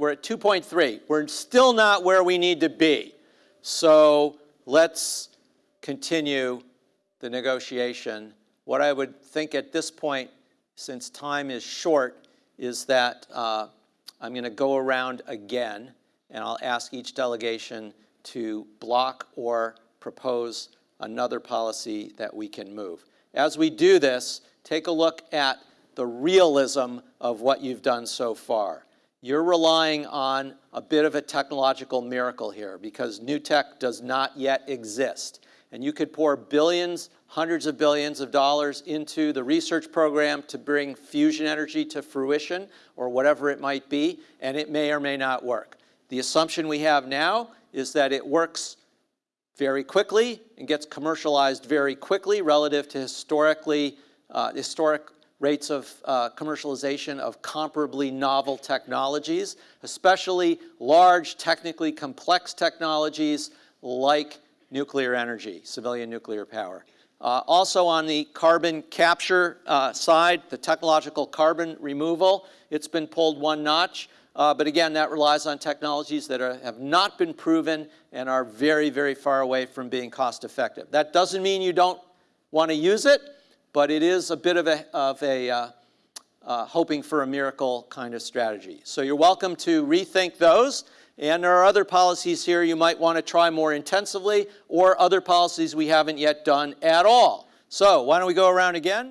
We're at 2.3. We're still not where we need to be. So let's continue the negotiation. What I would think at this point, since time is short, is that uh, I'm going to go around again, and I'll ask each delegation to block or propose another policy that we can move. As we do this, take a look at the realism of what you've done so far you're relying on a bit of a technological miracle here because new tech does not yet exist. And you could pour billions, hundreds of billions of dollars into the research program to bring fusion energy to fruition or whatever it might be, and it may or may not work. The assumption we have now is that it works very quickly and gets commercialized very quickly relative to historically, uh, historic rates of uh, commercialization of comparably novel technologies, especially large, technically complex technologies like nuclear energy, civilian nuclear power. Uh, also on the carbon capture uh, side, the technological carbon removal, it's been pulled one notch. Uh, but again, that relies on technologies that are, have not been proven and are very, very far away from being cost effective. That doesn't mean you don't want to use it but it is a bit of a, of a uh, hoping for a miracle kind of strategy. So you're welcome to rethink those. And there are other policies here you might want to try more intensively or other policies we haven't yet done at all. So why don't we go around again?